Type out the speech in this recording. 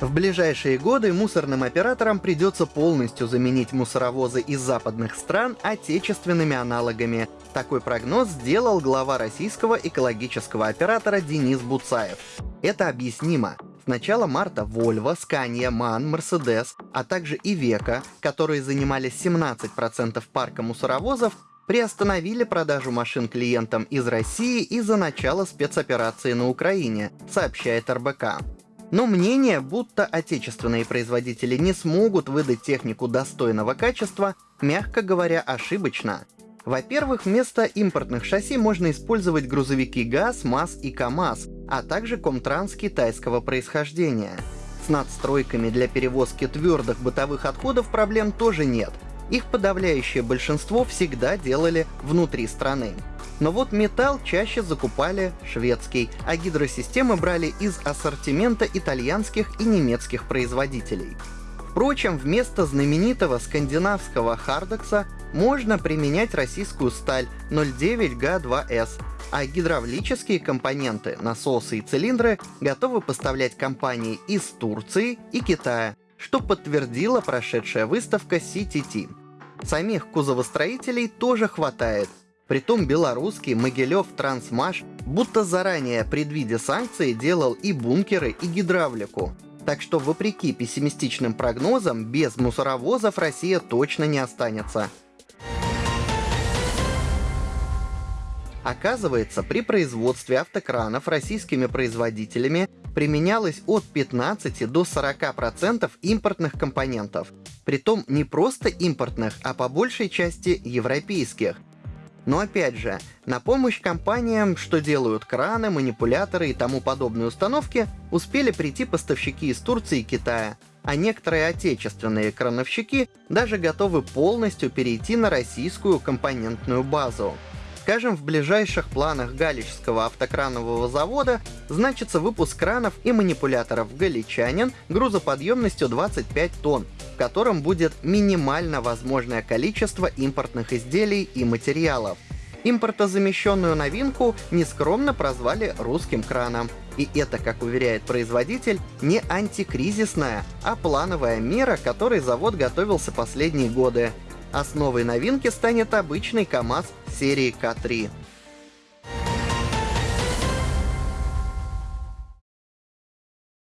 В ближайшие годы мусорным операторам придется полностью заменить мусоровозы из западных стран отечественными аналогами. Такой прогноз сделал глава российского экологического оператора Денис Буцаев. Это объяснимо. С начала марта Volvo, Scania, MAN, Mercedes, а также Iveco, которые занимали 17% парка мусоровозов, приостановили продажу машин клиентам из России из-за начала спецоперации на Украине, сообщает РБК. Но мнение, будто отечественные производители не смогут выдать технику достойного качества, мягко говоря, ошибочно. Во-первых, вместо импортных шасси можно использовать грузовики ГАЗ, МАЗ и КАМАЗ, а также Комтранс китайского происхождения. С надстройками для перевозки твердых бытовых отходов проблем тоже нет. Их подавляющее большинство всегда делали внутри страны. Но вот металл чаще закупали шведский, а гидросистемы брали из ассортимента итальянских и немецких производителей. Впрочем, вместо знаменитого скандинавского хардекса можно применять российскую сталь 09Г2С, а гидравлические компоненты, насосы и цилиндры готовы поставлять компании из Турции и Китая, что подтвердила прошедшая выставка CTT. Самих кузовостроителей тоже хватает, Притом белорусский Могилев Трансмаш будто заранее, предвидя санкции, делал и бункеры, и гидравлику. Так что, вопреки пессимистичным прогнозам, без мусоровозов Россия точно не останется. Оказывается, при производстве автокранов российскими производителями применялось от 15 до 40% импортных компонентов. Притом не просто импортных, а по большей части европейских – но опять же, на помощь компаниям, что делают краны, манипуляторы и тому подобные установки, успели прийти поставщики из Турции и Китая, а некоторые отечественные крановщики даже готовы полностью перейти на российскую компонентную базу. Скажем, в ближайших планах Галичского автокранового завода значится выпуск кранов и манипуляторов «Галичанин» грузоподъемностью 25 тонн, в котором будет минимально возможное количество импортных изделий и материалов. Импортозамещенную новинку нескромно прозвали русским краном. И это, как уверяет производитель, не антикризисная, а плановая мера, которой завод готовился последние годы. Основой новинки станет обычный КАМАЗ серии К3.